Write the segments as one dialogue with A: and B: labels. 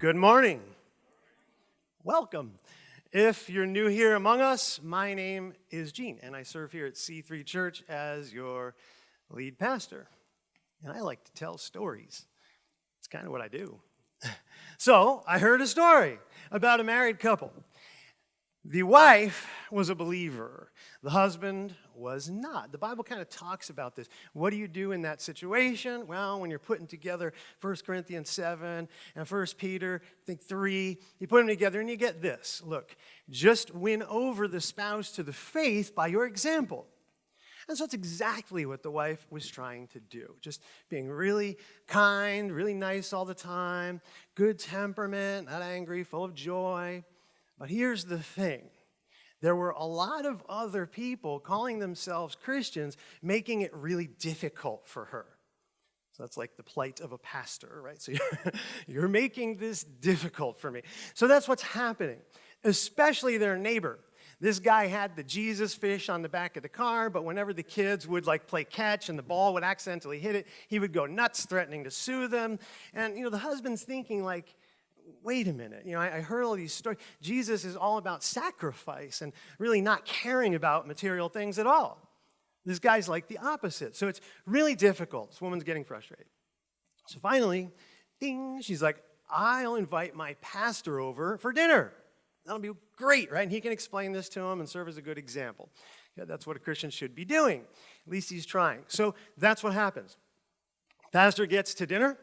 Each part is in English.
A: Good morning. Welcome. If you're new here among us, my name is Gene, and I serve here at C3 Church as your lead pastor. And I like to tell stories. It's kind of what I do. So, I heard a story about a married couple. The wife was a believer. The husband was not. The Bible kind of talks about this. What do you do in that situation? Well, when you're putting together 1 Corinthians 7 and 1 Peter, I think 3, you put them together and you get this. Look, just win over the spouse to the faith by your example. And so that's exactly what the wife was trying to do. Just being really kind, really nice all the time, good temperament, not angry, full of joy. But here's the thing. There were a lot of other people calling themselves Christians, making it really difficult for her. So that's like the plight of a pastor, right? So you're, you're making this difficult for me. So that's what's happening, especially their neighbor. This guy had the Jesus fish on the back of the car, but whenever the kids would like play catch and the ball would accidentally hit it, he would go nuts, threatening to sue them. And, you know, the husband's thinking like, wait a minute, you know, I, I heard all these stories. Jesus is all about sacrifice and really not caring about material things at all. This guy's like the opposite. So it's really difficult. This woman's getting frustrated. So finally, ding, she's like, I'll invite my pastor over for dinner. That'll be great, right? And he can explain this to him and serve as a good example. Yeah, that's what a Christian should be doing. At least he's trying. So that's what happens. Pastor gets to dinner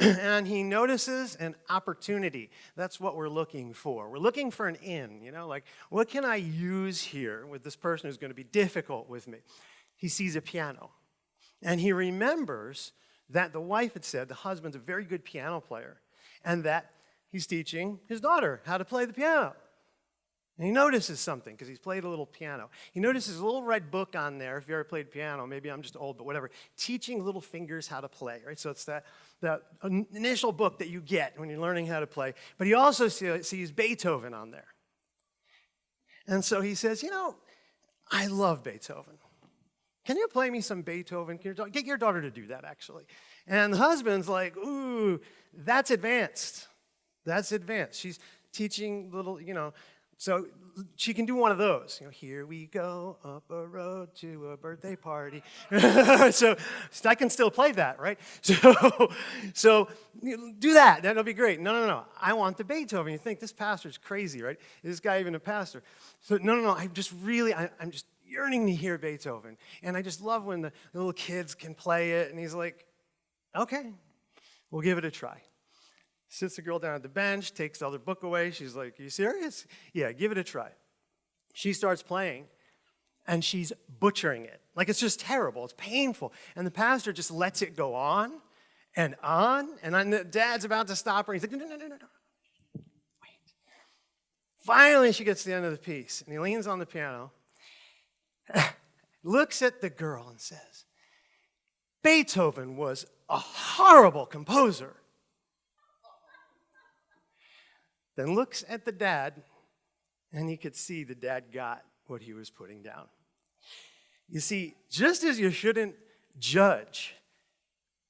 A: and he notices an opportunity. That's what we're looking for. We're looking for an in, you know, like what can I use here with this person who's going to be difficult with me? He sees a piano and he remembers that the wife had said the husband's a very good piano player and that he's teaching his daughter how to play the piano. And he notices something because he's played a little piano. He notices a little red book on there. If you ever played piano, maybe I'm just old, but whatever. Teaching little fingers how to play, right? So it's that, that initial book that you get when you're learning how to play. But he also sees Beethoven on there. And so he says, You know, I love Beethoven. Can you play me some Beethoven? Can you get your daughter to do that, actually? And the husband's like, Ooh, that's advanced. That's advanced. She's teaching little, you know, so she can do one of those. You know, here we go up a road to a birthday party. so I can still play that, right? So, so do that. That'll be great. No, no, no. I want the Beethoven. You think this pastor's crazy, right? Is this guy even a pastor? So no, no, no. I'm just really, I, I'm just yearning to hear Beethoven. And I just love when the little kids can play it. And he's like, okay, we'll give it a try. Sits the girl down at the bench, takes the other book away. She's like, you serious? Yeah, give it a try. She starts playing, and she's butchering it. Like it's just terrible. It's painful. And the pastor just lets it go on and on. And the dad's about to stop her. He's like, No, no, no, no, no. Wait. Finally, she gets to the end of the piece, and he leans on the piano, looks at the girl, and says, Beethoven was a horrible composer. Then looks at the dad, and he could see the dad got what he was putting down. You see, just as you shouldn't judge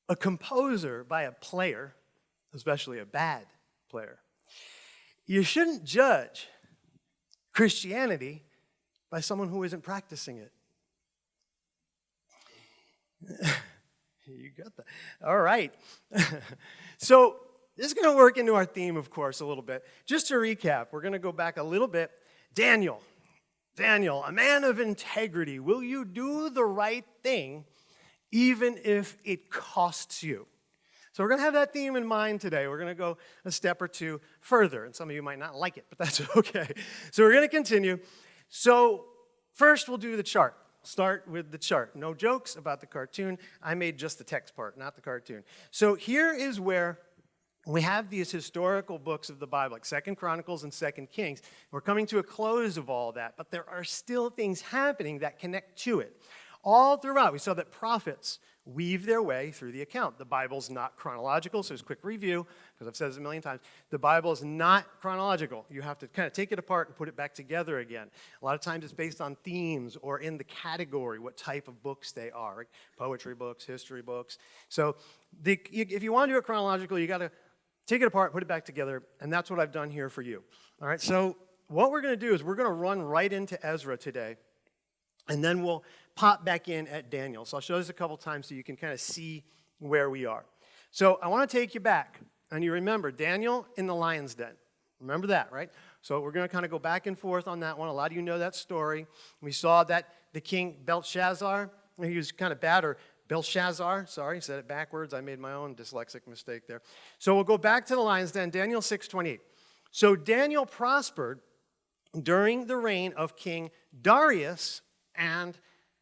A: a composer by a player, especially a bad player, you shouldn't judge Christianity by someone who isn't practicing it. you got that. All right. so, this is going to work into our theme, of course, a little bit. Just to recap, we're going to go back a little bit. Daniel, Daniel, a man of integrity, will you do the right thing even if it costs you? So we're going to have that theme in mind today. We're going to go a step or two further, and some of you might not like it, but that's okay. So we're going to continue. So first, we'll do the chart. Start with the chart. No jokes about the cartoon. I made just the text part, not the cartoon. So here is where we have these historical books of the Bible, like Second Chronicles and Second Kings. We're coming to a close of all that, but there are still things happening that connect to it. All throughout, we saw that prophets weave their way through the account. The Bible's not chronological, so as a quick review, because I've said this a million times, the Bible is not chronological. You have to kind of take it apart and put it back together again. A lot of times it's based on themes or in the category, what type of books they are, poetry books, history books. So the, if you want to do it chronological, you got to take it apart, put it back together, and that's what I've done here for you. All right, so what we're going to do is we're going to run right into Ezra today, and then we'll pop back in at Daniel. So I'll show this a couple times so you can kind of see where we are. So I want to take you back, and you remember Daniel in the lion's den. Remember that, right? So we're going to kind of go back and forth on that one. A lot of you know that story. We saw that the king Belshazzar, he was kind of bad, or Belshazzar, sorry, said it backwards. I made my own dyslexic mistake there. So we'll go back to the lion's den, Daniel 6:28. So Daniel prospered during the reign of King Darius and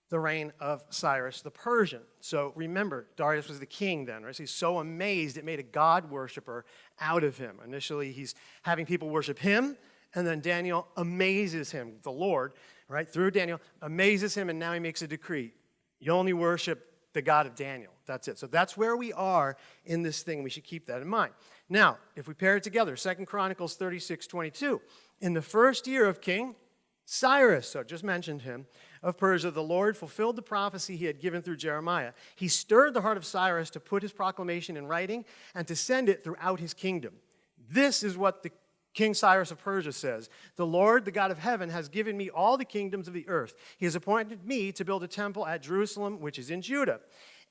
A: the reign of Cyrus the Persian. So remember, Darius was the king then, right? So he's so amazed it made a God worshiper out of him. Initially, he's having people worship him, and then Daniel amazes him, the Lord, right? Through Daniel, amazes him, and now he makes a decree. You only worship the God of Daniel. That's it. So that's where we are in this thing. We should keep that in mind. Now, if we pair it together, Second Chronicles 36, 22. In the first year of King Cyrus, so just mentioned him, of Persia, the Lord fulfilled the prophecy he had given through Jeremiah. He stirred the heart of Cyrus to put his proclamation in writing and to send it throughout his kingdom. This is what the King Cyrus of Persia says, The Lord, the God of heaven, has given me all the kingdoms of the earth. He has appointed me to build a temple at Jerusalem, which is in Judah.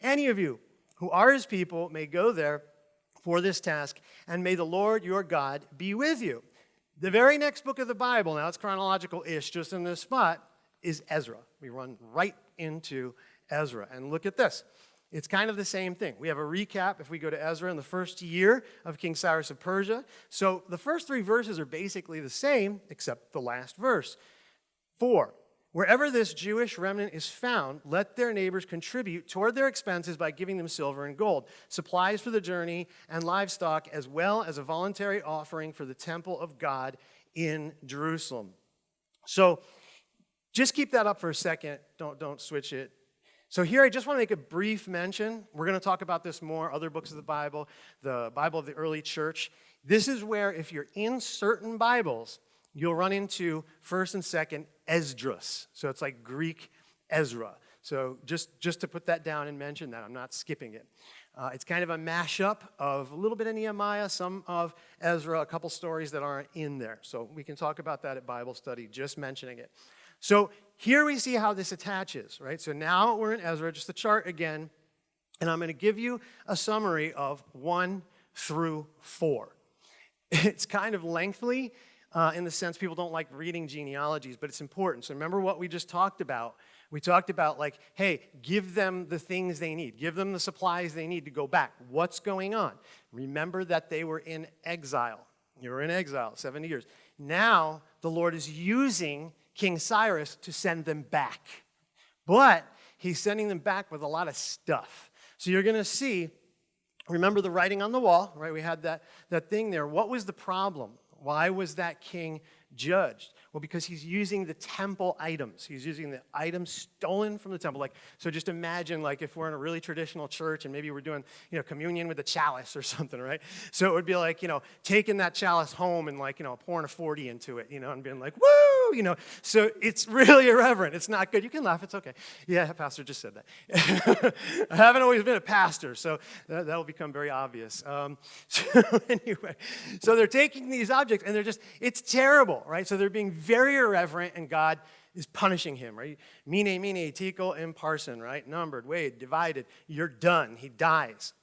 A: Any of you who are his people may go there for this task, and may the Lord your God be with you. The very next book of the Bible, now it's chronological ish, just in this spot, is Ezra. We run right into Ezra. And look at this. It's kind of the same thing. We have a recap if we go to Ezra in the first year of King Cyrus of Persia. So the first three verses are basically the same, except the last verse. Four, wherever this Jewish remnant is found, let their neighbors contribute toward their expenses by giving them silver and gold, supplies for the journey, and livestock, as well as a voluntary offering for the temple of God in Jerusalem. So just keep that up for a second. Don't, don't switch it. So here I just want to make a brief mention. We're going to talk about this more, other books of the Bible, the Bible of the early church. This is where if you're in certain Bibles, you'll run into 1st and 2nd Esdras. So it's like Greek Ezra. So just, just to put that down and mention that, I'm not skipping it. Uh, it's kind of a mashup of a little bit of Nehemiah, some of Ezra, a couple stories that aren't in there. So we can talk about that at Bible study, just mentioning it. So here we see how this attaches, right? So now we're in Ezra, just the chart again, and I'm going to give you a summary of 1 through 4. It's kind of lengthy uh, in the sense people don't like reading genealogies, but it's important. So remember what we just talked about. We talked about, like, hey, give them the things they need, give them the supplies they need to go back. What's going on? Remember that they were in exile. You were in exile 70 years. Now the Lord is using King Cyrus to send them back. But he's sending them back with a lot of stuff. So you're going to see, remember the writing on the wall, right? We had that, that thing there. What was the problem? Why was that king judged? Well, because he's using the temple items. He's using the items stolen from the temple. Like, so just imagine like if we're in a really traditional church and maybe we're doing, you know, communion with a chalice or something, right? So it would be like, you know, taking that chalice home and like, you know, pouring a 40 into it, you know, and being like, woo, you know. So it's really irreverent. It's not good. You can laugh. It's okay. Yeah, pastor just said that. I haven't always been a pastor, so that, will become very obvious. Um, so anyway, so they're taking these objects and they're just, it's terrible, right? So they're being very irreverent, and God is punishing him, right? Mene, mene, tekel, and parsin, right? Numbered, weighed, divided. You're done. He dies.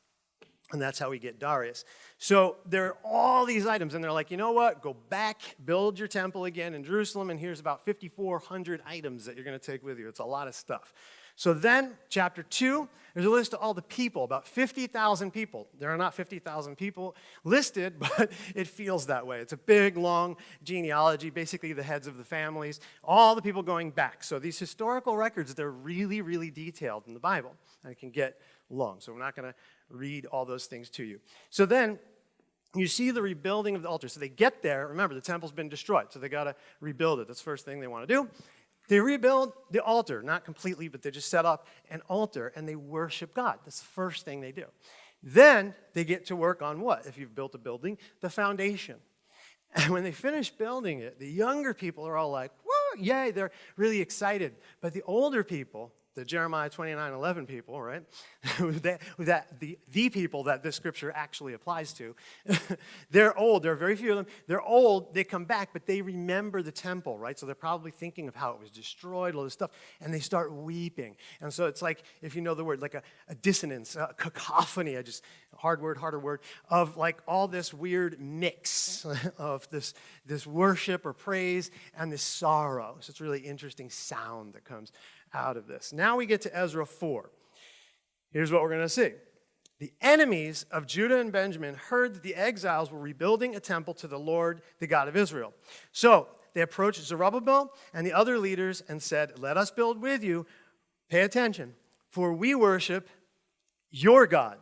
A: And that's how we get Darius. So there are all these items, and they're like, you know what? Go back, build your temple again in Jerusalem, and here's about 5,400 items that you're going to take with you. It's a lot of stuff. So then, chapter 2, there's a list of all the people, about 50,000 people. There are not 50,000 people listed, but it feels that way. It's a big, long genealogy, basically the heads of the families, all the people going back. So these historical records, they're really, really detailed in the Bible, and it can get long. So we're not going to read all those things to you. So then, you see the rebuilding of the altar. So they get there. Remember, the temple's been destroyed, so they got to rebuild it. That's the first thing they want to do. They rebuild the altar, not completely, but they just set up an altar and they worship God. That's the first thing they do. Then they get to work on what? If you've built a building, the foundation. And when they finish building it, the younger people are all like, whoa, yay, they're really excited. But the older people, the Jeremiah 29 11 people, right? that, that the, the people that this scripture actually applies to. they're old. There are very few of them. They're old. They come back, but they remember the temple, right? So they're probably thinking of how it was destroyed, all this stuff, and they start weeping. And so it's like, if you know the word, like a, a dissonance, a cacophony, I just, hard word, harder word, of like all this weird mix of this, this worship or praise and this sorrow. So it's really interesting sound that comes out of this. Now we get to Ezra 4. Here's what we're going to see. The enemies of Judah and Benjamin heard that the exiles were rebuilding a temple to the Lord, the God of Israel. So they approached Zerubbabel and the other leaders and said, Let us build with you. Pay attention, for we worship your God.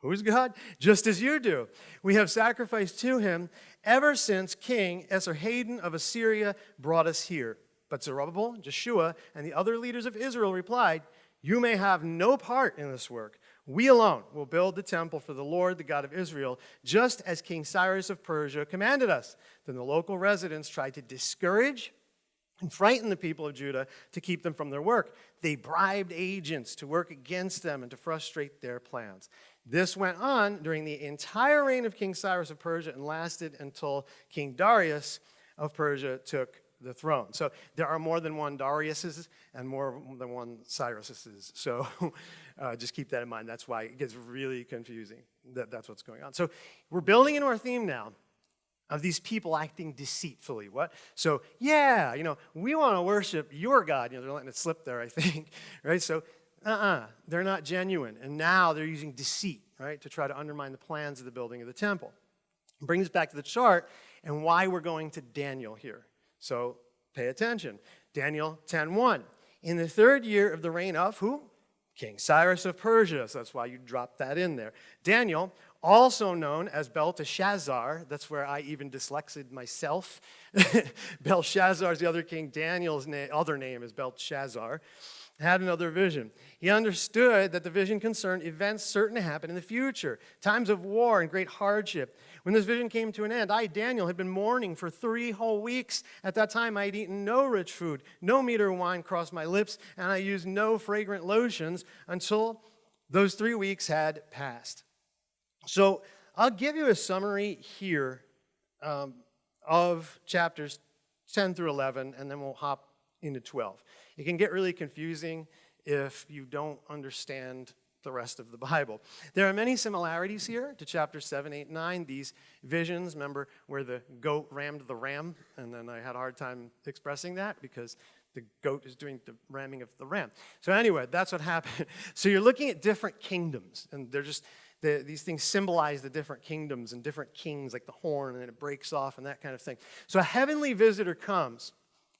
A: Who's God? Just as you do. We have sacrificed to him ever since King Esarhaddon of Assyria brought us here. But Zerubbabel, Jeshua, and the other leaders of Israel replied, You may have no part in this work. We alone will build the temple for the Lord, the God of Israel, just as King Cyrus of Persia commanded us. Then the local residents tried to discourage and frighten the people of Judah to keep them from their work. They bribed agents to work against them and to frustrate their plans. This went on during the entire reign of King Cyrus of Persia and lasted until King Darius of Persia took the throne. So there are more than one Dariuses and more than one Cyruses. So uh, just keep that in mind. That's why it gets really confusing. That, that's what's going on. So we're building into our theme now of these people acting deceitfully. What? So yeah, you know, we want to worship your God. You know, they're letting it slip there, I think. right? So uh-uh, they're not genuine. And now they're using deceit, right, to try to undermine the plans of the building of the temple. Brings us back to the chart and why we're going to Daniel here. So pay attention. Daniel 10.1. In the third year of the reign of who? King Cyrus of Persia. So that's why you drop that in there. Daniel, also known as Belteshazzar, that's where I even dyslexied myself. Belshazzar is the other king. Daniel's na other name is Belteshazzar had another vision. He understood that the vision concerned events certain to happen in the future, times of war and great hardship. When this vision came to an end, I, Daniel, had been mourning for three whole weeks. At that time, I had eaten no rich food, no meat or wine crossed my lips, and I used no fragrant lotions until those three weeks had passed. So I'll give you a summary here um, of chapters 10 through 11, and then we'll hop into 12. It can get really confusing if you don't understand the rest of the Bible. There are many similarities here to chapter 7, 8, 9. These visions, remember where the goat rammed the ram? And then I had a hard time expressing that because the goat is doing the ramming of the ram. So anyway, that's what happened. So you're looking at different kingdoms, and they're just, the, these things symbolize the different kingdoms and different kings, like the horn, and then it breaks off and that kind of thing. So a heavenly visitor comes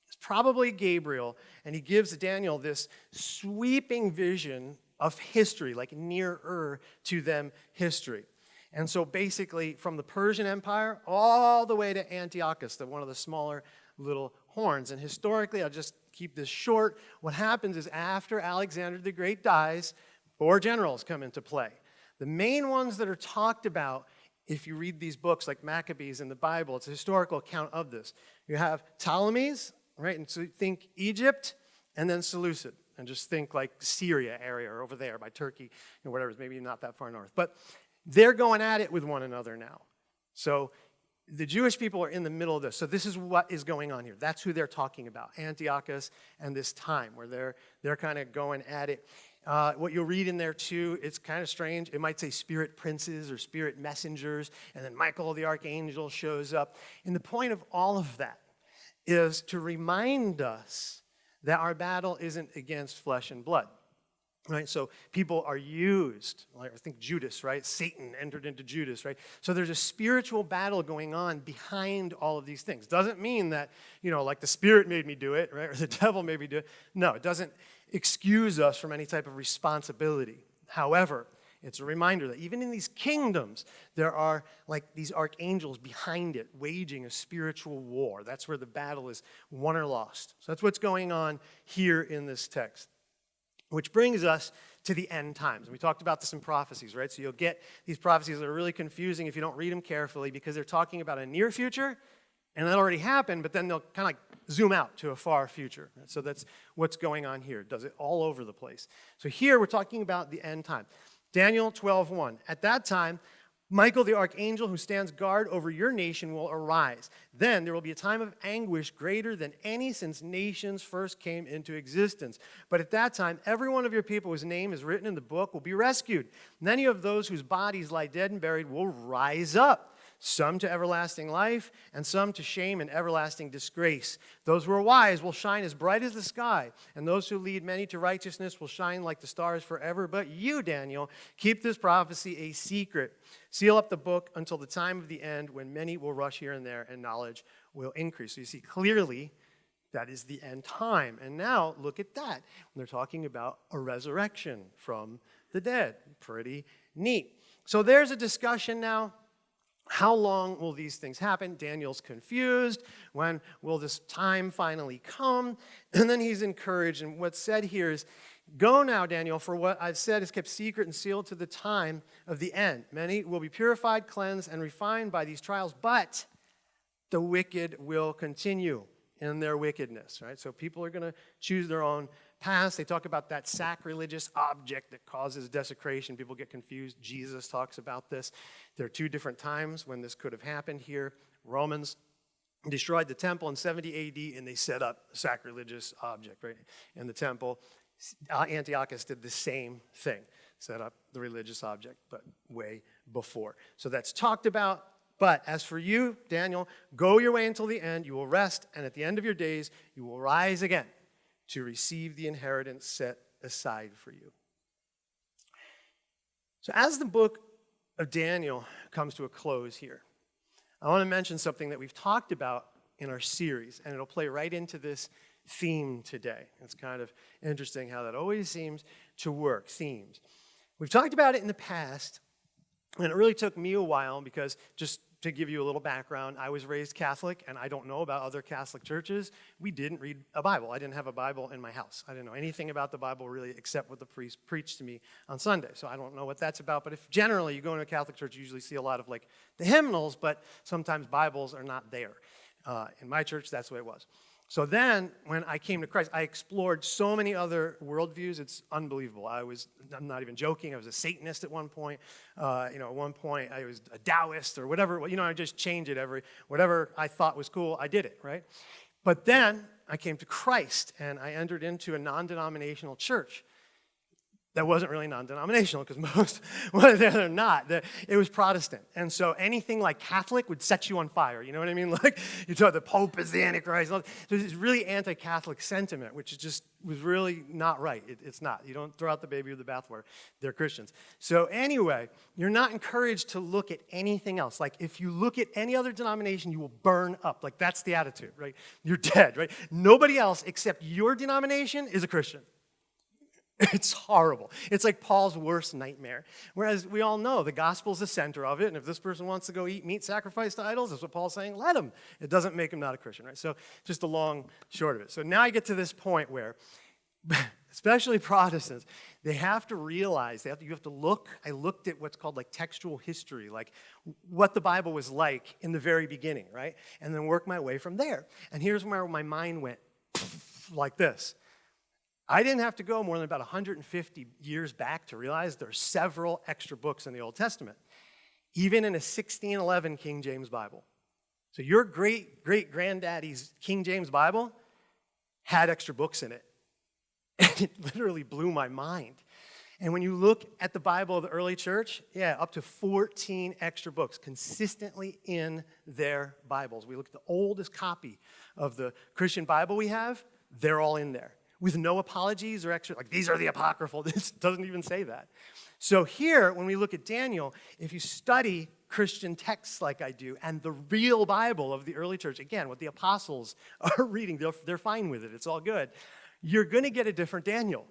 A: it's probably Gabriel, and he gives Daniel this sweeping vision of history, like nearer to them history. And so basically, from the Persian Empire all the way to Antiochus, the, one of the smaller little horns. And historically, I'll just keep this short. What happens is after Alexander the Great dies, four generals come into play. The main ones that are talked about, if you read these books like Maccabees in the Bible, it's a historical account of this. You have Ptolemies, right? And so you think Egypt and then Seleucid, and just think like Syria area or over there by Turkey, know, whatever, maybe not that far north. But they're going at it with one another now. So the Jewish people are in the middle of this. So this is what is going on here. That's who they're talking about, Antiochus and this time where they're, they're kind of going at it. Uh, what you'll read in there too, it's kind of strange. It might say spirit princes or spirit messengers, and then Michael the archangel shows up. And the point of all of that is to remind us that our battle isn't against flesh and blood. Right? So people are used, like I think Judas, right? Satan entered into Judas, right? So there's a spiritual battle going on behind all of these things. Doesn't mean that, you know, like the spirit made me do it, right? Or the devil made me do it. No, it doesn't excuse us from any type of responsibility. However, it's a reminder that even in these kingdoms, there are like these archangels behind it waging a spiritual war. That's where the battle is won or lost. So that's what's going on here in this text. Which brings us to the end times. We talked about this in prophecies, right? So you'll get these prophecies that are really confusing if you don't read them carefully because they're talking about a near future And that already happened, but then they'll kind of like zoom out to a far future. So that's what's going on here. It does it all over the place. So here we're talking about the end time. Daniel 12:1. At that time, Michael the archangel who stands guard over your nation will arise. Then there will be a time of anguish greater than any since nations first came into existence. But at that time, every one of your people whose name is written in the book will be rescued. Many of those whose bodies lie dead and buried will rise up some to everlasting life, and some to shame and everlasting disgrace. Those who are wise will shine as bright as the sky, and those who lead many to righteousness will shine like the stars forever. But you, Daniel, keep this prophecy a secret. Seal up the book until the time of the end when many will rush here and there and knowledge will increase. So you see clearly that is the end time. And now look at that. They're talking about a resurrection from the dead. Pretty neat. So there's a discussion now how long will these things happen? Daniel's confused. When will this time finally come? And then he's encouraged. And what's said here is, Go now, Daniel, for what I've said is kept secret and sealed to the time of the end. Many will be purified, cleansed, and refined by these trials, but the wicked will continue in their wickedness, right? So people are going to choose their own past. They talk about that sacrilegious object that causes desecration. People get confused. Jesus talks about this. There are two different times when this could have happened here. Romans destroyed the temple in 70 AD and they set up a sacrilegious object right in the temple. Uh, Antiochus did the same thing, set up the religious object, but way before. So that's talked about. But as for you, Daniel, go your way until the end. You will rest, and at the end of your days, you will rise again to receive the inheritance set aside for you. So, as the book of Daniel comes to a close here, I want to mention something that we've talked about in our series, and it'll play right into this theme today. It's kind of interesting how that always seems to work themes. We've talked about it in the past, and it really took me a while because just to give you a little background, I was raised Catholic, and I don't know about other Catholic churches. We didn't read a Bible. I didn't have a Bible in my house. I didn't know anything about the Bible really except what the priest preached to me on Sunday. So I don't know what that's about. But if generally you go into a Catholic church, you usually see a lot of like the hymnals, but sometimes Bibles are not there. Uh, in my church, that's the way it was. So then, when I came to Christ, I explored so many other worldviews. It's unbelievable. I was, I'm not even joking, I was a Satanist at one point. Uh, you know, at one point, I was a Taoist or whatever. You know, I just changed it every, whatever I thought was cool, I did it, right? But then I came to Christ and I entered into a non denominational church that wasn't really non-denominational because most, they're not. It was Protestant. And so anything like Catholic would set you on fire. You know what I mean? Like you thought the Pope is the Antichrist. There's this really anti-Catholic sentiment, which is just was really not right. It, it's not. You don't throw out the baby with the bathwater. They're Christians. So anyway, you're not encouraged to look at anything else. Like if you look at any other denomination, you will burn up. Like that's the attitude, right? You're dead, right? Nobody else except your denomination is a Christian. It's horrible. It's like Paul's worst nightmare. Whereas we all know the gospel is the center of it, and if this person wants to go eat meat sacrificed to idols, that's what Paul's saying, let him. It doesn't make him not a Christian, right? So just the long short of it. So now I get to this point where, especially Protestants, they have to realize, they have to, you have to look, I looked at what's called like textual history, like what the Bible was like in the very beginning, right? And then work my way from there. And here's where my mind went like this. I didn't have to go more than about 150 years back to realize there are several extra books in the Old Testament, even in a 1611 King James Bible. So your great great granddaddy's King James Bible had extra books in it. And it literally blew my mind. And when you look at the Bible of the early church, yeah, up to 14 extra books consistently in their Bibles. We look at the oldest copy of the Christian Bible we have, they're all in there with no apologies or extra, like these are the apocryphal. This doesn't even say that. So here, when we look at Daniel, if you study Christian texts like I do and the real Bible of the early church, again, what the apostles are reading, they're, they're fine with it, it's all good, you're going to get a different Daniel.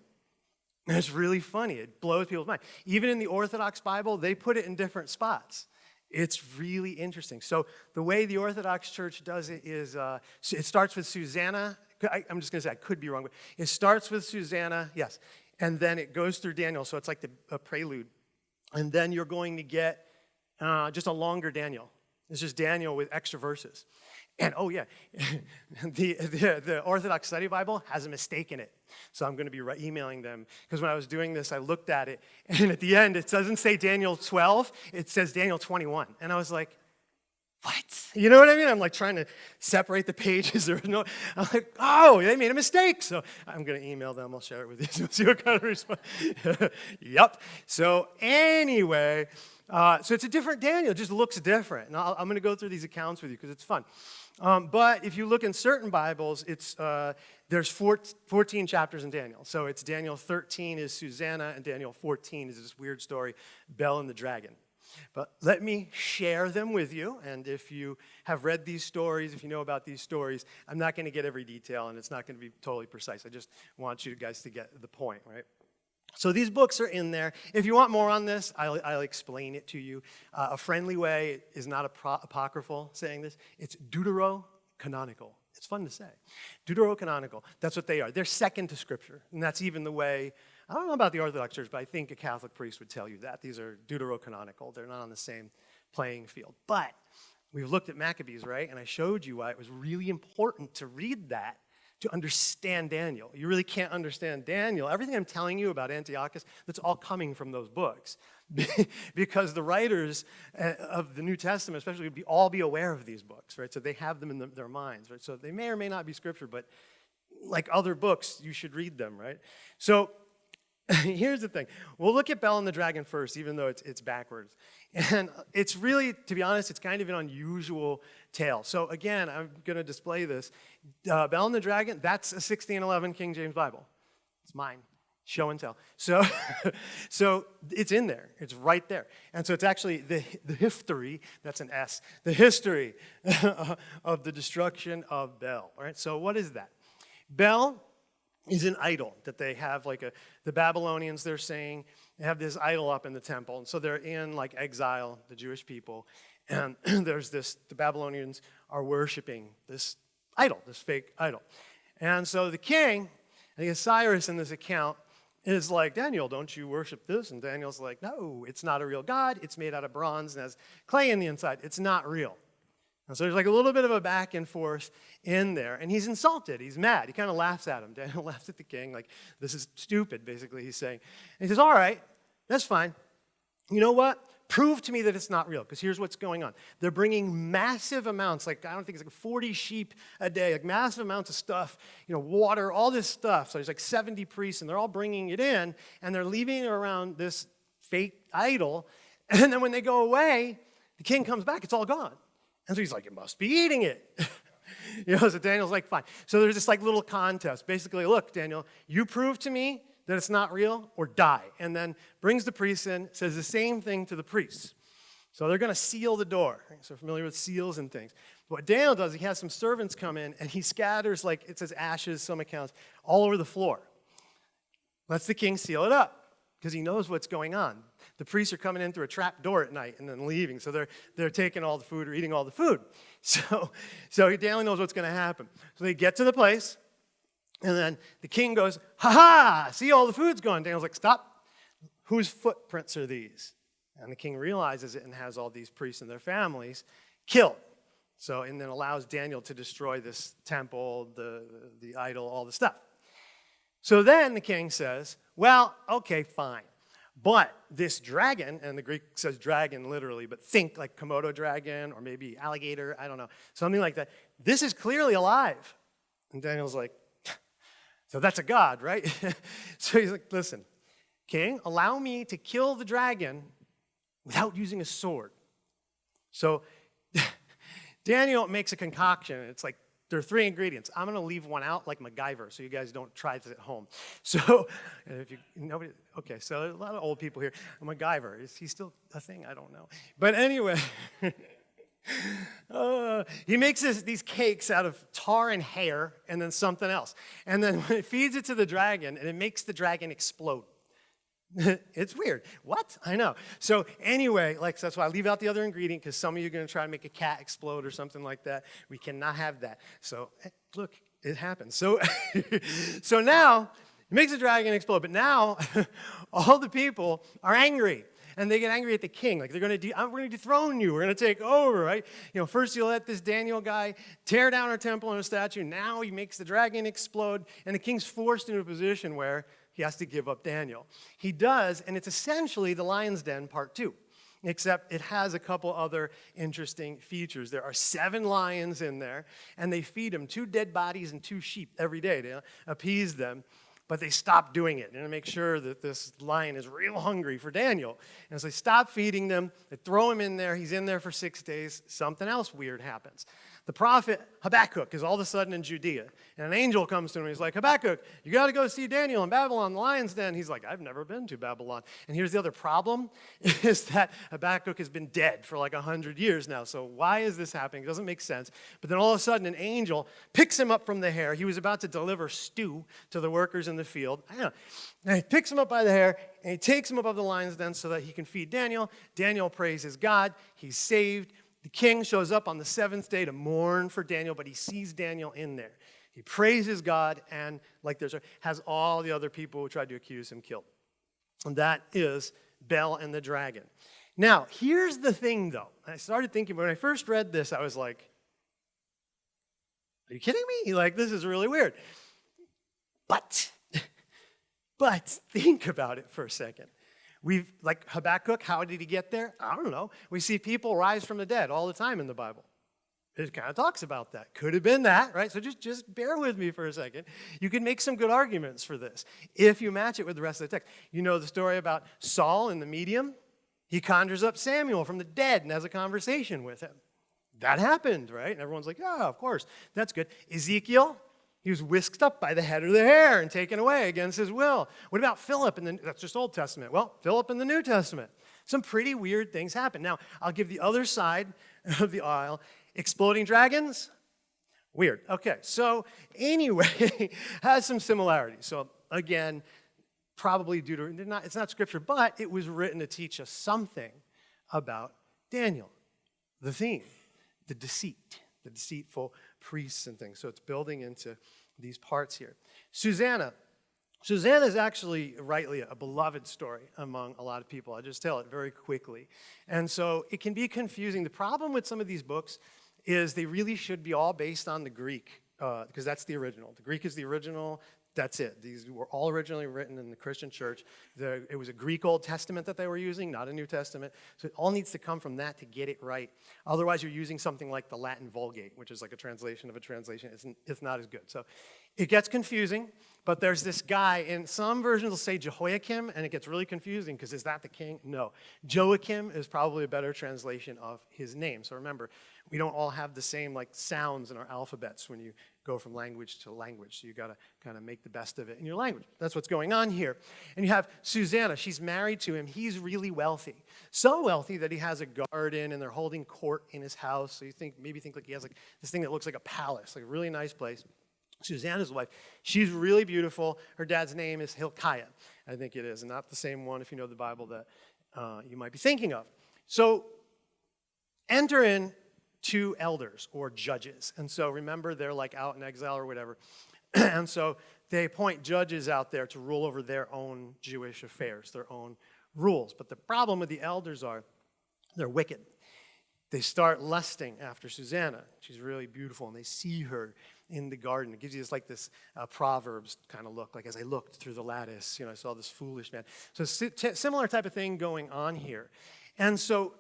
A: And it's really funny. It blows people's mind. Even in the Orthodox Bible, they put it in different spots. It's really interesting. So the way the Orthodox Church does it is uh, it starts with Susanna I, am just going to say, I could be wrong, but it starts with Susanna, yes, and then it goes through Daniel, so it's like the, a prelude. And then you're going to get uh, just a longer Daniel. It's just Daniel with extra verses. And oh, yeah, the, the, the, Orthodox Study Bible has a mistake in it. So I'm going to be emailing them because when I was doing this, I looked at it, and at the end, it doesn't say Daniel 12, it says Daniel 21. And I was like, what? You know what I mean? I'm like trying to separate the pages. There's no, I'm like, oh, they made a mistake. So I'm going to email them. I'll share it with you. So see what kind of response. yep. So anyway, uh, so it's a different Daniel. It just looks different. And i am going to go through these accounts with you because it's fun. Um, but if you look in certain Bibles, it's, uh, there's 14 chapters in Daniel. So it's Daniel 13 is Susanna, and Daniel 14 is this weird story, Bel and the dragon. But let me share them with you. And if you have read these stories, if you know about these stories, I'm not going to get every detail and it's not going to be totally precise. I just want you guys to get the point, right? So these books are in there. If you want more on this, I'll, I'll explain it to you. Uh, a friendly way is not apocryphal saying this. It's deuterocanonical. It's fun to say. Deuterocanonical. That's what they are. They're second to Scripture. And that's even the way I don't know about the Orthodox Church, but I think a Catholic priest would tell you that. These are deuterocanonical. They're not on the same playing field. But we've looked at Maccabees, right? And I showed you why it was really important to read that to understand Daniel. You really can't understand Daniel. Everything I'm telling you about Antiochus, that's all coming from those books. because the writers uh, of the New Testament, especially, would be, all be aware of these books, right? So they have them in the, their minds, right? So they may or may not be scripture, but like other books, you should read them, right? So here's the thing. We'll look at Bel and the Dragon first, even though it's, it's backwards. And it's really, to be honest, it's kind of an unusual tale. So again, I'm going to display this. Uh, Bel and the Dragon, that's a 1611 King James Bible. It's mine. Show and tell. So, so it's in there. It's right there. And so it's actually the, the history, that's an S, the history of the destruction of Bel. All right, so what is that? Bel is an idol that they have like a the babylonians they're saying they have this idol up in the temple and so they're in like exile the jewish people and there's this the babylonians are worshiping this idol this fake idol. And so the king i think cyrus in this account is like daniel don't you worship this? And daniel's like no it's not a real god. It's made out of bronze and has clay in the inside. It's not real and so there's like a little bit of a back and forth in there. And he's insulted. He's mad. He kind of laughs at him. Daniel laughs at the king, like, this is stupid, basically, he's saying. And he says, All right, that's fine. You know what? Prove to me that it's not real, because here's what's going on. They're bringing massive amounts, like, I don't think it's like 40 sheep a day, like massive amounts of stuff, you know, water, all this stuff. So there's like 70 priests, and they're all bringing it in, and they're leaving it around this fake idol. And then when they go away, the king comes back, it's all gone. And so he's like, it must be eating it. you know, so Daniel's like, fine. So there's this like little contest. Basically, look, Daniel, you prove to me that it's not real or die. And then brings the priests in, says the same thing to the priests. So they're going to seal the door. So familiar with seals and things. What Daniel does, he has some servants come in and he scatters, like it says ashes, some accounts, all over the floor. Lets the king seal it up because he knows what's going on. The priests are coming in through a trap door at night and then leaving, so they're, they're taking all the food or eating all the food. So, so Daniel knows what's going to happen. So they get to the place, and then the king goes, Ha ha, see all the food's gone. Daniel's like, Stop. Whose footprints are these? And the king realizes it and has all these priests and their families killed. So, and then allows Daniel to destroy this temple, the, the idol, all the stuff. So then the king says, Well, okay, fine. But this dragon, and the Greek says dragon literally, but think like Komodo dragon or maybe alligator, I don't know, something like that. This is clearly alive. And Daniel's like, so that's a god, right? so he's like, listen, king, allow me to kill the dragon without using a sword. So Daniel makes a concoction. It's like there are three ingredients. I'm going to leave one out like MacGyver so you guys don't try this at home. So, if you, nobody, okay, so a lot of old people here. MacGyver, is he still a thing? I don't know. But anyway, uh, he makes this, these cakes out of tar and hair and then something else. And then it feeds it to the dragon, and it makes the dragon explode. it's weird. What? I know. So anyway, like that's why I leave out the other ingredient because some of you are going to try to make a cat explode or something like that. We cannot have that. So eh, look, it happens. So so now it makes the dragon explode, but now all the people are angry. and they get angry at the king. Like they're going to, we're going to dethrone you. We're going to take over, right? You know, first you let this Daniel guy tear down our temple and our statue. Now he makes the dragon explode, and the king's forced into a position where he has to give up Daniel. He does, and it's essentially the lion's den part two except it has a couple other interesting features. There are seven lions in there, and they feed him two dead bodies and two sheep every day to appease them. But they stop doing it and make sure that this lion is real hungry for Daniel. And so they stop feeding them, they throw him in there, he's in there for six days, something else weird happens. The prophet Habakkuk is all of a sudden in Judea, and an angel comes to him. He's like, Habakkuk, you got to go see Daniel in Babylon, the lion's den. He's like, I've never been to Babylon. And here's the other problem is that Habakkuk has been dead for like 100 years now. So why is this happening? It doesn't make sense. But then all of a sudden, an angel picks him up from the hair. He was about to deliver stew to the workers in the field. And he picks him up by the hair, and he takes him above the lion's den so that he can feed Daniel. Daniel praises God. He's saved. The king shows up on the seventh day to mourn for Daniel, but he sees Daniel in there. He praises God and, like there's, has all the other people who tried to accuse him killed. And that is Bel and the dragon. Now, here's the thing though. I started thinking, when I first read this, I was like, are you kidding me? Like, this is really weird. But, but think about it for a second. We've, like Habakkuk, how did he get there? I don't know. We see people rise from the dead all the time in the Bible. It kind of talks about that. Could have been that, right? So just, just bear with me for a second. You can make some good arguments for this if you match it with the rest of the text. You know the story about Saul in the medium? He conjures up Samuel from the dead and has a conversation with him. That happened, right? And everyone's like, yeah, of course. That's good. Ezekiel, he was whisked up by the head of the hair and taken away against his will. What about Philip? And that's just Old Testament. Well, Philip in the New Testament. Some pretty weird things happen. Now, I'll give the other side of the aisle. Exploding dragons? Weird. Okay, so anyway, has some similarities. So again, probably due to, not, it's not scripture, but it was written to teach us something about Daniel, the theme, the deceit, the deceitful priests and things. So it's building into these parts here. Susanna. Susanna is actually rightly a beloved story among a lot of people. I'll just tell it very quickly. And so it can be confusing. The problem with some of these books is they really should be all based on the Greek, because uh, that's the original. The Greek is the original that's it. These were all originally written in the Christian church. The, it was a Greek Old Testament that they were using, not a New Testament. So it all needs to come from that to get it right. Otherwise, you're using something like the Latin Vulgate, which is like a translation of a translation. It's, it's not as good. So it gets confusing, but there's this guy, and some versions will say Jehoiakim, and it gets really confusing because is that the king? No. Joachim is probably a better translation of his name. So remember, we don't all have the same like sounds in our alphabets when you go from language to language. So you got to kind of make the best of it in your language. That's what's going on here. And you have Susanna. She's married to him. He's really wealthy. So wealthy that he has a garden and they're holding court in his house. So you think maybe think like he has like this thing that looks like a palace, like a really nice place. Susanna's wife. She's really beautiful. Her dad's name is Hilkiah. I think it is, and not the same one if you know the Bible that uh, you might be thinking of. So enter in two elders or judges. And so remember, they're like out in exile or whatever. and so they appoint judges out there to rule over their own Jewish affairs, their own rules. But the problem with the elders are they're wicked. They start lusting after Susanna. She's really beautiful, and they see her in the garden. It gives you this like this uh, Proverbs kind of look, like as I looked through the lattice, you know, I saw this foolish man. So similar type of thing going on here. And so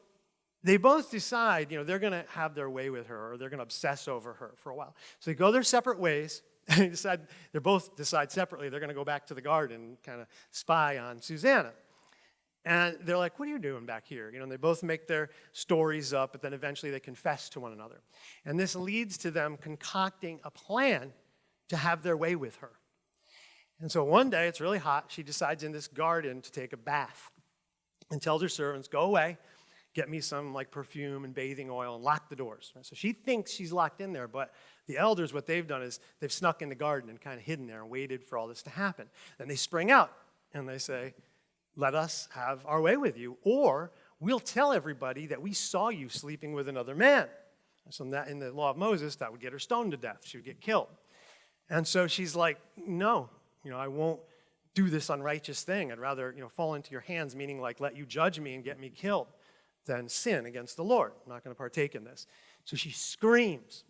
A: they both decide, you know, they're going to have their way with her or they're going to obsess over her for a while. So they go their separate ways. And they decide, they both decide separately they're going to go back to the garden and kind of spy on Susanna. And they're like, what are you doing back here? You know, and they both make their stories up, but then eventually they confess to one another. And this leads to them concocting a plan to have their way with her. And so one day, it's really hot, she decides in this garden to take a bath and tells her servants, go away, get me some like perfume and bathing oil and lock the doors. So she thinks she's locked in there, but the elders, what they've done is they've snuck in the garden and kind of hidden there and waited for all this to happen. Then they spring out and they say, let us have our way with you, or we'll tell everybody that we saw you sleeping with another man. So in, that, in the law of Moses, that would get her stoned to death. She would get killed. And so she's like, no, you know, I won't do this unrighteous thing. I'd rather, you know, fall into your hands, meaning like let you judge me and get me killed, than sin against the Lord. I'm not going to partake in this. So she screams.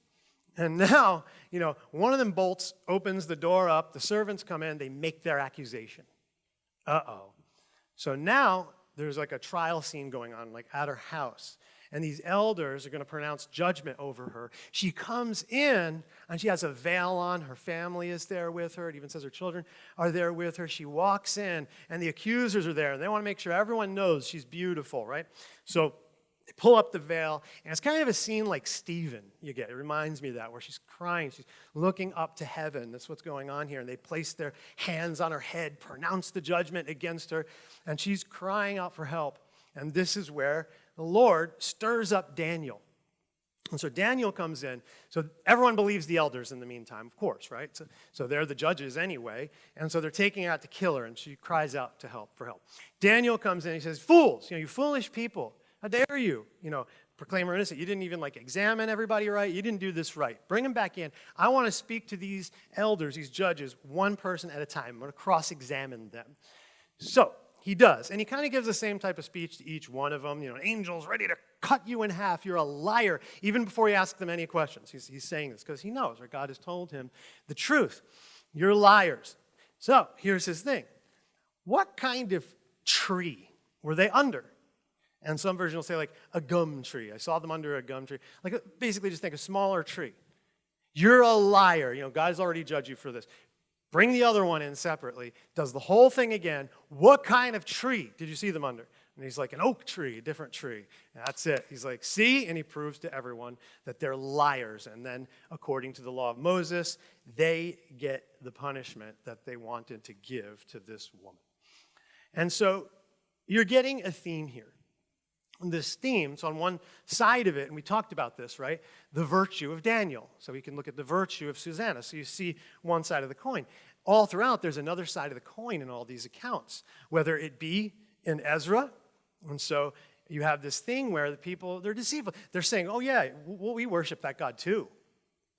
A: And now, you know, one of them bolts, opens the door up, the servants come in, they make their accusation. Uh oh. So now there's like a trial scene going on, like at her house. And these elders are going to pronounce judgment over her. She comes in and she has a veil on. Her family is there with her. It even says her children are there with her. She walks in and the accusers are there. And they want to make sure everyone knows she's beautiful, right? So they pull up the veil, and it's kind of a scene like Stephen, you get. It reminds me of that, where she's crying, she's looking up to heaven. That's what's going on here. And they place their hands on her head, pronounce the judgment against her, and she's crying out for help. And this is where the Lord stirs up Daniel. And so Daniel comes in. So everyone believes the elders in the meantime, of course, right? So, so they're the judges anyway. And so they're taking out to kill her, and she cries out to help for help. Daniel comes in, he says, Fools, you know, you foolish people. How dare you, you know, proclaim her innocent? You didn't even like examine everybody right. You didn't do this right. Bring them back in. I want to speak to these elders, these judges, one person at a time. I'm going to cross-examine them. So he does, and he kind of gives the same type of speech to each one of them. You know, angels ready to cut you in half. You're a liar. Even before he asks them any questions, he's, he's saying this because he knows, or God has told him the truth. You're liars. So here's his thing. What kind of tree were they under? And some version will say like a gum tree. I saw them under a gum tree. Like basically just think a smaller tree. You're a liar. You know, God's already judged you for this. Bring the other one in separately. Does the whole thing again. What kind of tree did you see them under? And he's like, an oak tree, a different tree. And that's it. He's like, see? And he proves to everyone that they're liars. And then, according to the law of Moses, they get the punishment that they wanted to give to this woman. And so you're getting a theme here this theme. So on one side of it, and we talked about this, right? The virtue of Daniel. So we can look at the virtue of Susanna. So you see one side of the coin. All throughout, there's another side of the coin in all these accounts, whether it be in Ezra. And so you have this thing where the people, they're deceitful. They're saying, oh yeah, well, we worship that God too.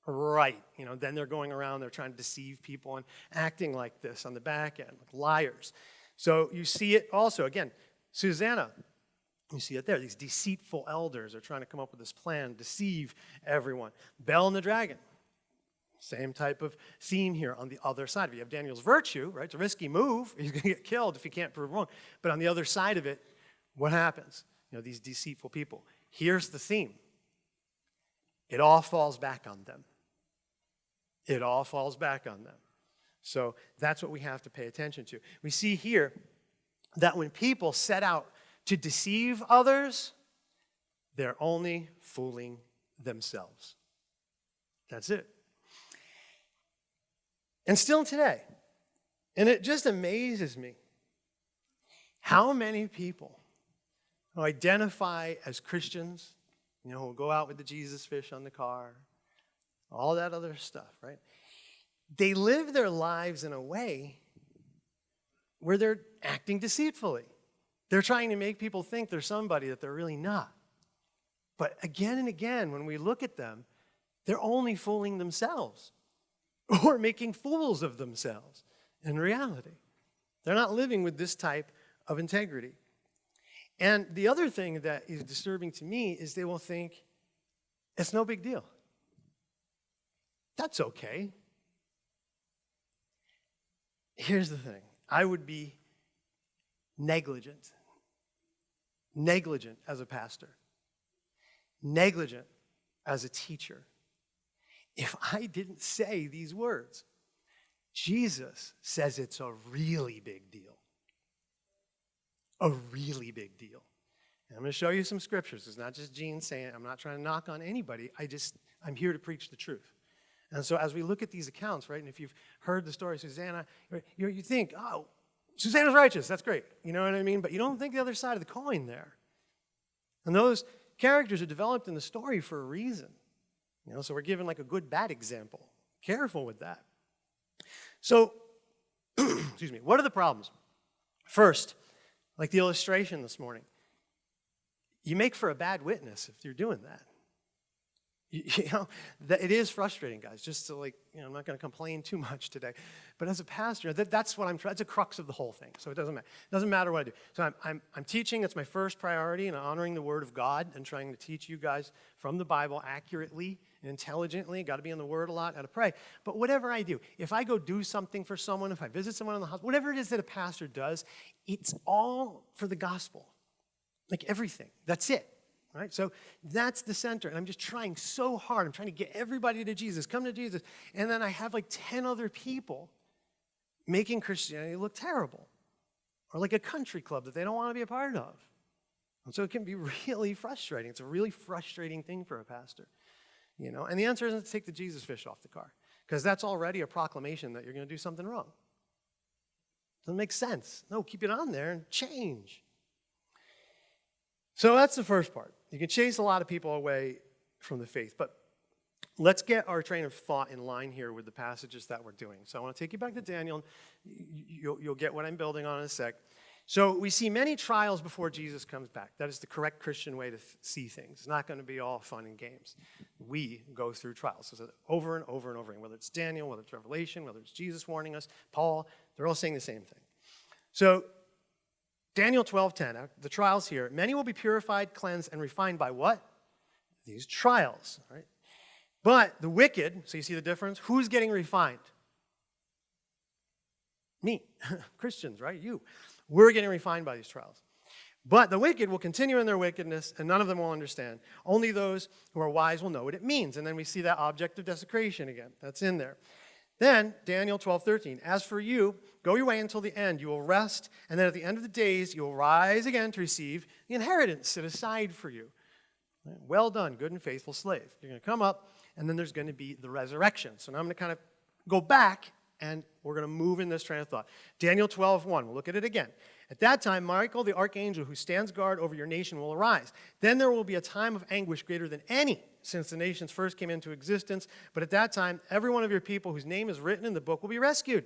A: Right. You know, then they're going around, they're trying to deceive people and acting like this on the back end, like liars. So you see it also, again, Susanna, you see it there. These deceitful elders are trying to come up with this plan, deceive everyone. Bel and the dragon, same type of theme here on the other side. You have Daniel's virtue, right? It's a risky move. He's going to get killed if he can't prove wrong. But on the other side of it, what happens? You know, these deceitful people. Here's the theme. It all falls back on them. It all falls back on them. So that's what we have to pay attention to. We see here that when people set out to deceive others, they're only fooling themselves. That's it. And still today, and it just amazes me how many people who identify as Christians, you know, who go out with the Jesus fish on the car, all that other stuff, right? They live their lives in a way where they're acting deceitfully. They're trying to make people think they're somebody that they're really not. But again and again, when we look at them, they're only fooling themselves or making fools of themselves in reality. They're not living with this type of integrity. And the other thing that is disturbing to me is they will think it's no big deal. That's okay. Here's the thing I would be negligent negligent as a pastor, negligent as a teacher, if I didn't say these words. Jesus says it's a really big deal. A really big deal. And I'm going to show you some scriptures. It's not just Gene saying it. I'm not trying to knock on anybody. I just, I'm here to preach the truth. And so as we look at these accounts, right, and if you've heard the story of Susanna, you think, oh, Susanna's righteous. That's great. You know what I mean? But you don't think the other side of the coin there. And those characters are developed in the story for a reason. You know, so we're given like a good bad example. Careful with that. So, excuse me, what are the problems? First, like the illustration this morning, you make for a bad witness if you're doing that. You know, that it is frustrating, guys, just to like, you know, I'm not going to complain too much today. But as a pastor, that, that's what I'm trying, that's a crux of the whole thing. So it doesn't matter. It doesn't matter what I do. So I'm, I'm, I'm teaching, it's my first priority, and honoring the Word of God and trying to teach you guys from the Bible accurately and intelligently. Got to be in the Word a lot, got to pray. But whatever I do, if I go do something for someone, if I visit someone in the hospital, whatever it is that a pastor does, it's all for the gospel. Like everything. That's it. Right? So that's the center. And I'm just trying so hard. I'm trying to get everybody to Jesus, come to Jesus. And then I have like 10 other people making Christianity look terrible or like a country club that they don't want to be a part of. And so it can be really frustrating. It's a really frustrating thing for a pastor. You know, and the answer isn't to take the Jesus fish off the car because that's already a proclamation that you're going to do something wrong. Doesn't make sense. No, keep it on there and change. So that's the first part. You can chase a lot of people away from the faith, but let's get our train of thought in line here with the passages that we're doing. So I want to take you back to Daniel. You'll, you'll get what I'm building on in a sec. So we see many trials before Jesus comes back. That is the correct Christian way to th- see things. It's not going to be all fun and games. We go through trials so over and over and over again, whether it's Daniel, whether it's Revelation, whether it's Jesus warning us, Paul, they're all saying the same thing. So Daniel 12:10, uh, the trials here. Many will be purified, cleansed, and refined by what? These trials, right? But the wicked, so you see the difference? Who's getting refined? Me, Christians, right? You. We're getting refined by these trials. But the wicked will continue in their wickedness, and none of them will understand. Only those who are wise will know what it means. And then we see that object of desecration again. That's in there. Then, Daniel 12, 13. As for you, go your way until the end. You will rest, and then at the end of the days, you will rise again to receive the inheritance set aside for you. Well done, good and faithful slave. You're going to come up, and then there's going to be the resurrection. So now I'm going to kind of go back, and we're going to move in this train of thought. Daniel 12, 1. We'll look at it again. At that time, Michael, the archangel who stands guard over your nation, will arise. Then there will be a time of anguish greater than any since the nations first came into existence. But at that time, every one of your people whose name is written in the book will be rescued.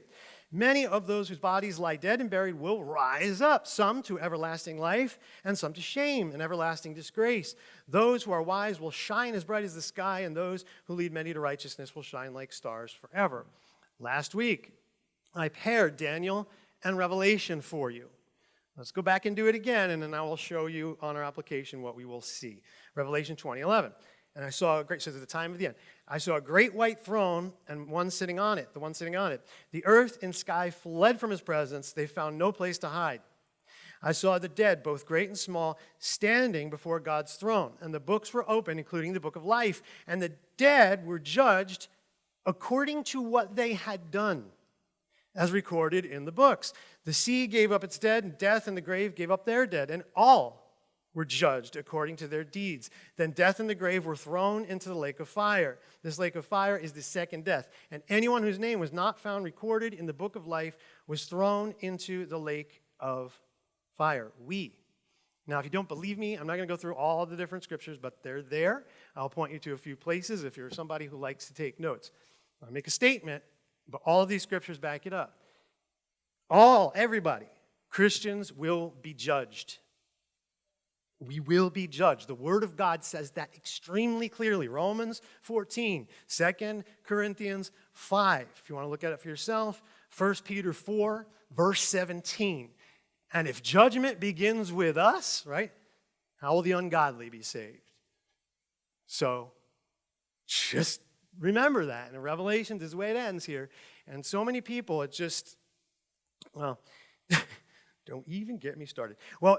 A: Many of those whose bodies lie dead and buried will rise up, some to everlasting life, and some to shame and everlasting disgrace. Those who are wise will shine as bright as the sky, and those who lead many to righteousness will shine like stars forever. Last week, I paired Daniel and Revelation for you. Let's go back and do it again, and then I will show you on our application what we will see. Revelation 2011. And I saw a great, so at the time of the end, I saw a great white throne and one sitting on it, the one sitting on it. The earth and sky fled from his presence. They found no place to hide. I saw the dead, both great and small, standing before God's throne. And the books were open, including the book of life. And the dead were judged according to what they had done, as recorded in the books. The sea gave up its dead, and death and the grave gave up their dead, and all were judged according to their deeds. Then death and the grave were thrown into the lake of fire. This lake of fire is the second death. And anyone whose name was not found recorded in the book of life was thrown into the lake of fire. We. Now, if you don't believe me, I'm not going to go through all the different scriptures, but they're there. I'll point you to a few places if you're somebody who likes to take notes. I make a statement, but all of these scriptures back it up. All, everybody, Christians will be judged we will be judged. The Word of God says that extremely clearly. Romans 14, 2 Corinthians 5. If you want to look at it for yourself, 1 Peter 4, verse 17. And if judgment begins with us, right, how will the ungodly be saved? So just remember that. And Revelation, is the way it ends here. And so many people, it just, well, don't even get me started. Well,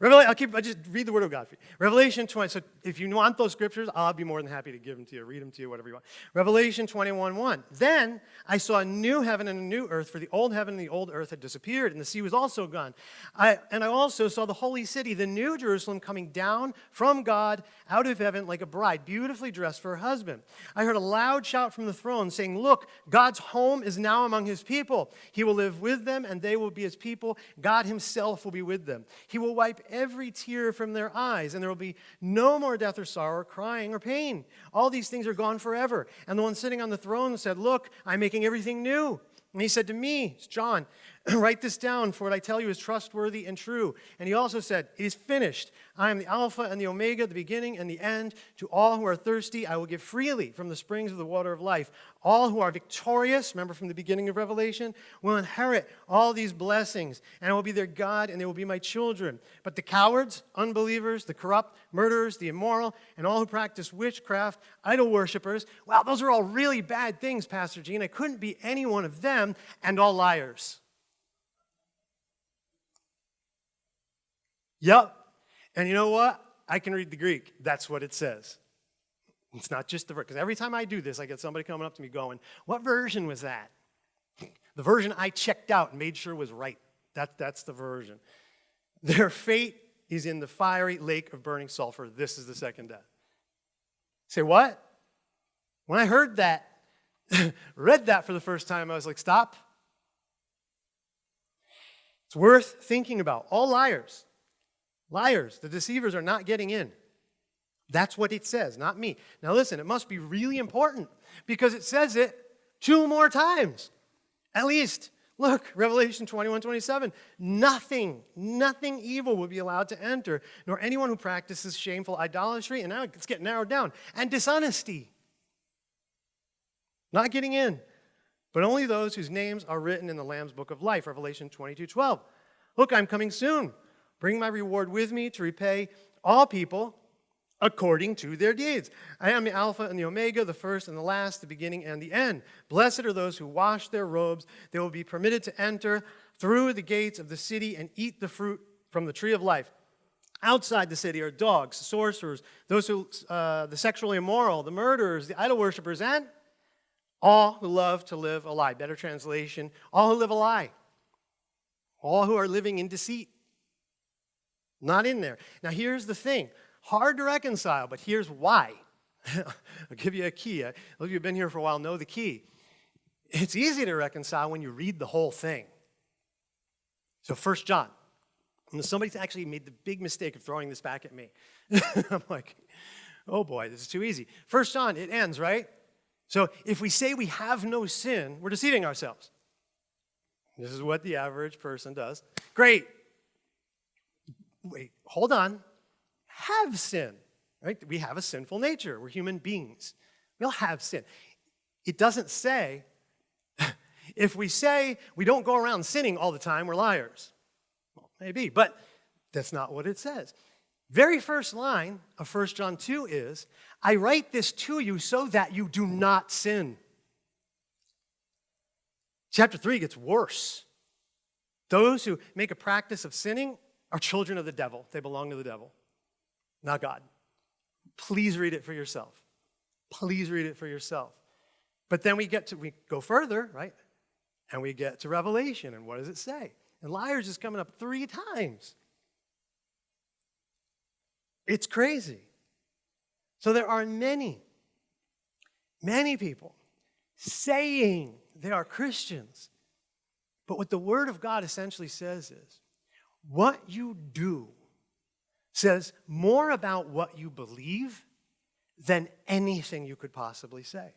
A: Revelation, I'll keep, I'll just read the word of God for you. Revelation 20. So if you want those scriptures, I'll be more than happy to give them to you, read them to you, whatever you want. Revelation 21 1. Then I saw a new heaven and a new earth, for the old heaven and the old earth had disappeared, and the sea was also gone. I, and I also saw the holy city, the new Jerusalem, coming down from God out of heaven like a bride, beautifully dressed for her husband. I heard a loud shout from the throne saying, Look, God's home is now among his people. He will live with them, and they will be his people. God himself will be with them. He will wipe every tear from their eyes, and there will be no more death or sorrow, or crying or pain. All these things are gone forever. And the one sitting on the throne said, Look, I'm making everything new. And he said to me, it's John, Write this down, for what I tell you is trustworthy and true. And he also said, It is finished. I am the Alpha and the Omega, the beginning and the end. To all who are thirsty, I will give freely from the springs of the water of life. All who are victorious, remember from the beginning of Revelation, will inherit all these blessings, and I will be their God, and they will be my children. But the cowards, unbelievers, the corrupt, murderers, the immoral, and all who practice witchcraft, idol worshippers, well, those are all really bad things, Pastor Gene. I couldn't be any one of them, and all liars. Yep. And you know what? I can read the Greek. That's what it says. It's not just the verse. Because every time I do this, I get somebody coming up to me going, What version was that? The version I checked out and made sure was right. That, that's the version. Their fate is in the fiery lake of burning sulfur. This is the second death. Say, what? When I heard that, read that for the first time, I was like, Stop. It's worth thinking about. All liars. Liars, the deceivers are not getting in. That's what it says, not me. Now listen, it must be really important because it says it two more times. At least, look, Revelation 21 27. Nothing, nothing evil will be allowed to enter, nor anyone who practices shameful idolatry. And now it's getting narrowed down. And dishonesty. Not getting in, but only those whose names are written in the Lamb's book of life, Revelation 22 12. Look, I'm coming soon. Bring my reward with me to repay all people according to their deeds. I am the Alpha and the Omega, the first and the last, the beginning and the end. Blessed are those who wash their robes. They will be permitted to enter through the gates of the city and eat the fruit from the tree of life. Outside the city are dogs, sorcerers, those who, uh, the sexually immoral, the murderers, the idol worshippers, and all who love to live a lie. Better translation, all who live a lie. All who are living in deceit. Not in there. Now, here's the thing hard to reconcile, but here's why. I'll give you a key. Those of you who've been here for a while know the key. It's easy to reconcile when you read the whole thing. So, First John. And somebody actually made the big mistake of throwing this back at me. I'm like, oh boy, this is too easy. First John, it ends, right? So if we say we have no sin, we're deceiving ourselves. This is what the average person does. Great wait, hold on. Have sin, right? We have a sinful nature. We're human beings. We all have sin. It doesn't say, if we say we don't go around sinning all the time, we're liars. Well, maybe, but that's not what it says. Very first line of 1 John 2 is, I write this to you so that you do not sin. Chapter 3 gets worse. Those who make a practice of sinning are children of the devil. They belong to the devil, not God. Please read it for yourself. Please read it for yourself. But then we get to, we go further, right? And we get to Revelation. And what does it say? And liars is coming up three times. It's crazy. So there are many, many people saying they are Christians. But what the Word of God essentially says is what you do says more about what you believe than anything you could possibly say.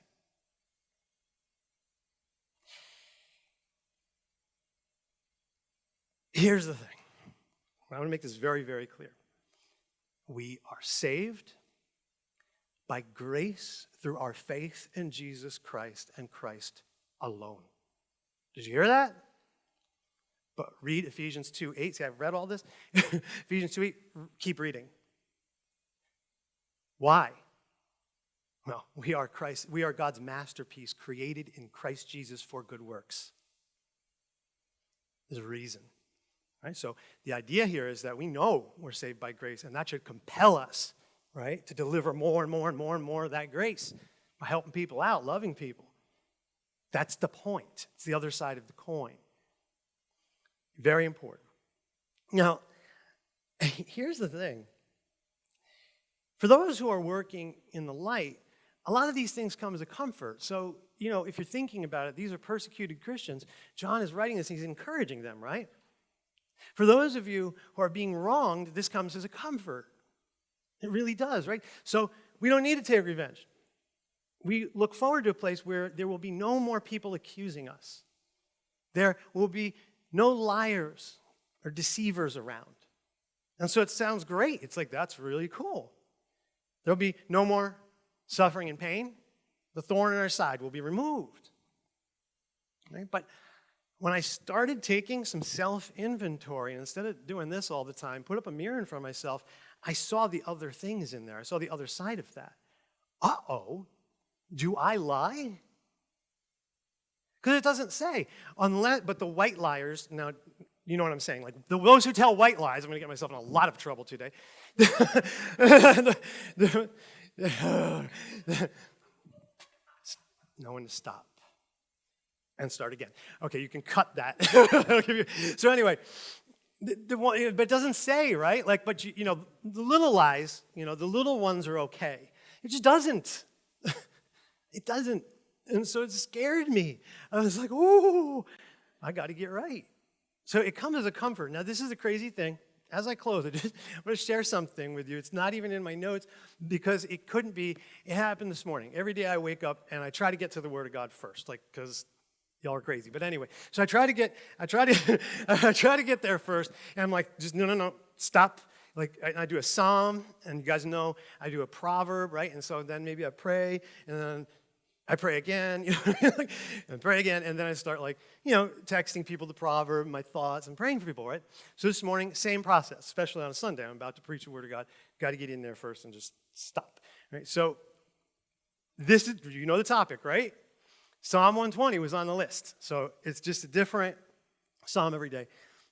A: Here's the thing. I want to make this very, very clear. We are saved by grace through our faith in Jesus Christ and Christ alone. Did you hear that? But read Ephesians 2 8. See, I've read all this. Ephesians 2 8, keep reading. Why? Well, we are Christ, we are God's masterpiece created in Christ Jesus for good works. There's a reason. Right? So the idea here is that we know we're saved by grace, and that should compel us, right, to deliver more and more and more and more of that grace by helping people out, loving people. That's the point. It's the other side of the coin. Very important. Now, here's the thing. For those who are working in the light, a lot of these things come as a comfort. So, you know, if you're thinking about it, these are persecuted Christians. John is writing this, he's encouraging them, right? For those of you who are being wronged, this comes as a comfort. It really does, right? So we don't need to take revenge. We look forward to a place where there will be no more people accusing us. There will be no liars or deceivers around. And so it sounds great. It's like, that's really cool. There'll be no more suffering and pain. The thorn in our side will be removed. Right? But when I started taking some self inventory, instead of doing this all the time, put up a mirror in front of myself, I saw the other things in there. I saw the other side of that. Uh oh, do I lie? Because it doesn't say, unless, but the white liars, now, you know what I'm saying, like the, those who tell white lies, I'm going to get myself in a lot of trouble today. no one to stop and start again. Okay, you can cut that. so anyway, the, the but it doesn't say, right? Like, but you, you know, the little lies, you know, the little ones are okay. It just doesn't. it doesn't. And so it scared me. I was like, ooh, I got to get right. So it comes as a comfort. Now, this is a crazy thing. As I close, I just, going to share something with you. It's not even in my notes because it couldn't be. It happened this morning. Every day I wake up and I try to get to the Word of God first, like because y'all are crazy. But anyway, so I try to get, I try to, I try to get there first, and I'm like, just no, no, no, stop. Like I, do a psalm, and you guys know I do a proverb, right? And so then maybe I pray, and then I pray again, you know, and pray again, and then I start like, you know, texting people the proverb, my thoughts, and praying for people, right? So this morning, same process, especially on a Sunday. I'm about to preach the word of God. Got to get in there first and just stop, right? So this is, you know the topic, right? Psalm 120 was on the list. So it's just a different psalm every day.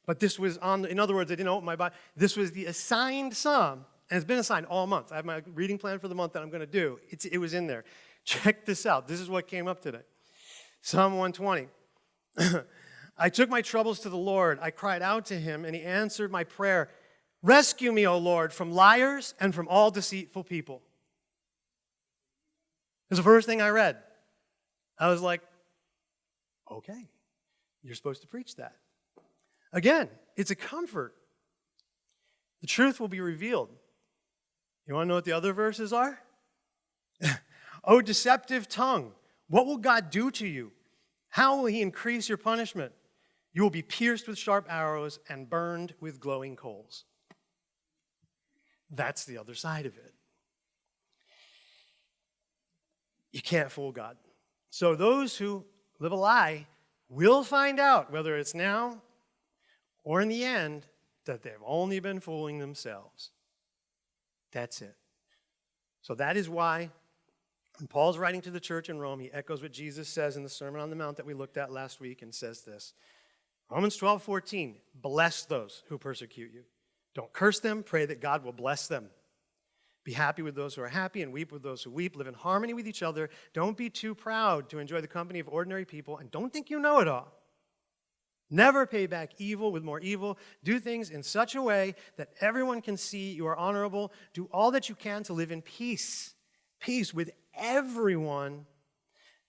A: But this was on, in other words, I didn't open my Bible. This was the assigned psalm, and it's been assigned all month. I have my reading plan for the month that I'm going to do. It's, it was in there. Check this out. This is what came up today Psalm 120. I took my troubles to the Lord. I cried out to him, and he answered my prayer. Rescue me, O Lord, from liars and from all deceitful people. It's the first thing I read. I was like, okay, you're supposed to preach that. Again, it's a comfort. The truth will be revealed. You want to know what the other verses are? oh, deceptive tongue, what will God do to you? How will he increase your punishment? You will be pierced with sharp arrows and burned with glowing coals. That's the other side of it. You can't fool God. So those who live a lie will find out, whether it's now or in the end, that they've only been fooling themselves. That's it. So that is why when Paul's writing to the church in Rome, he echoes what Jesus says in the Sermon on the Mount that we looked at last week and says this Romans 12, 14, bless those who persecute you. Don't curse them, pray that God will bless them. Be happy with those who are happy and weep with those who weep. Live in harmony with each other. Don't be too proud to enjoy the company of ordinary people and don't think you know it all. Never pay back evil with more evil. Do things in such a way that everyone can see you are honorable. Do all that you can to live in peace. Peace with everyone.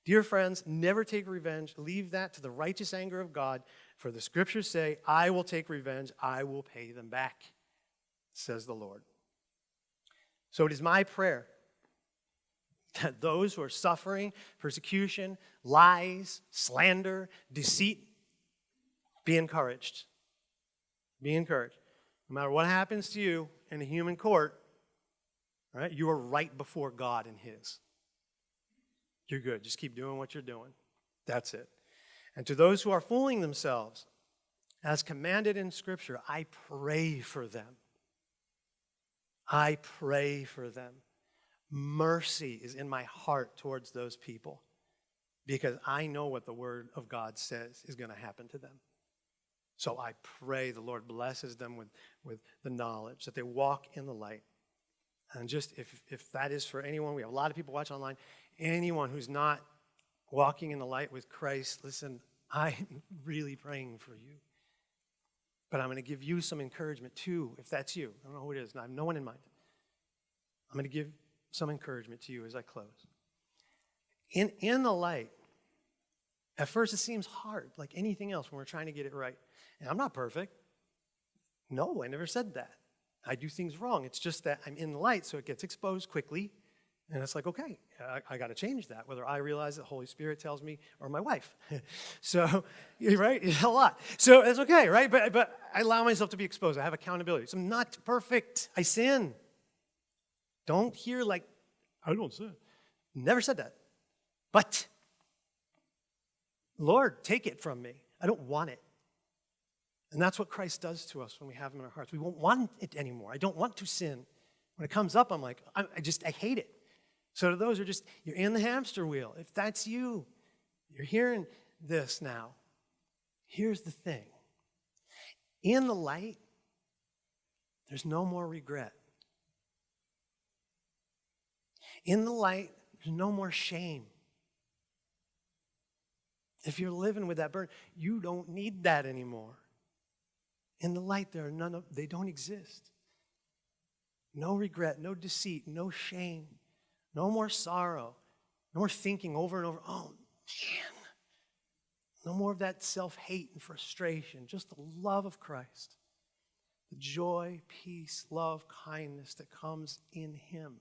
A: Dear friends, never take revenge. Leave that to the righteous anger of God. For the scriptures say, I will take revenge, I will pay them back, says the Lord. So it is my prayer that those who are suffering persecution, lies, slander, deceit, be encouraged. Be encouraged. No matter what happens to you in a human court, right, you are right before God and His. You're good. Just keep doing what you're doing. That's it. And to those who are fooling themselves, as commanded in Scripture, I pray for them. I pray for them. Mercy is in my heart towards those people because I know what the Word of God says is going to happen to them. So I pray the Lord blesses them with, with the knowledge that they walk in the light. And just if, if that is for anyone, we have a lot of people watch online, anyone who's not walking in the light with Christ, listen, I'm really praying for you. But I'm going to give you some encouragement too, if that's you. I don't know who it is, I have no one in mind. I'm going to give some encouragement to you as I close. In, in the light, at first it seems hard, like anything else when we're trying to get it right. And I'm not perfect. No, I never said that. I do things wrong. It's just that I'm in the light, so it gets exposed quickly, And it's like, okay, I, I got to change that, whether I realize it, Holy Spirit tells me or my wife. so, right, a lot. So it's okay, right? But, but I allow myself to be exposed. I have accountability. So I'm not perfect. I sin. Don't hear like, I don't sin. Never said that. But, Lord, take it from me. I don't want it. And that's what Christ does to us when we have him in our hearts. We won't want it anymore. I don't want to sin. When it comes up, I'm like, I, I just, I hate it. So to those who are just, you're in the hamster wheel. If that's you, you're hearing this now. Here's the thing. In the light, there's no more regret. In the light, there's no more shame. If you're living with that burden, you don't need that anymore. In the light, there are none of they don't exist. No regret, no deceit, no shame, no more sorrow, no more thinking over and over, oh man. No more of that self hate and frustration, just the love of Christ, the joy, peace, love, kindness that comes in Him.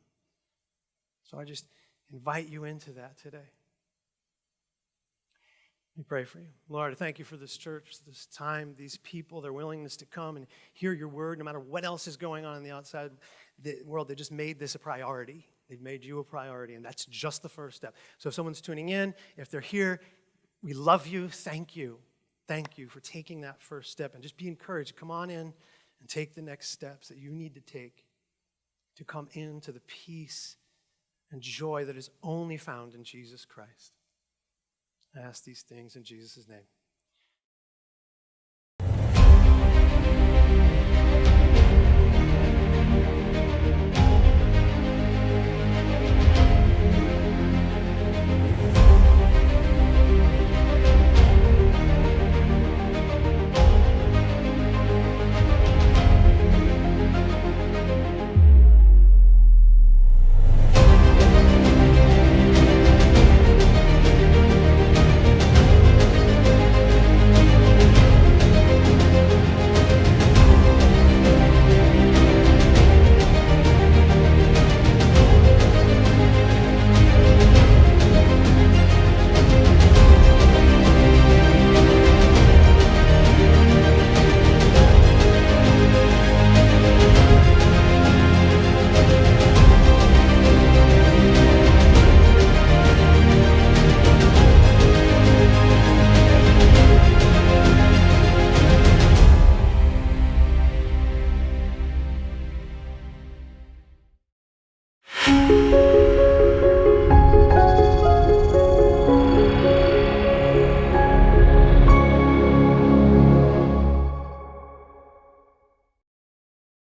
A: So I just invite you into that today. Let me pray for you. Lord, I thank you for this church, this time, these people, their willingness to come and hear your word, no matter what else is going on in the outside the world. They just made this a priority. They've made you a priority, and that's just the first step. So if someone's tuning in, if they're here, we love you. Thank you. Thank you for taking that first step and just be encouraged. To come on in and take the next steps that you need to take to come into the peace and joy that is only found in Jesus Christ. I ask these things in Jesus' name.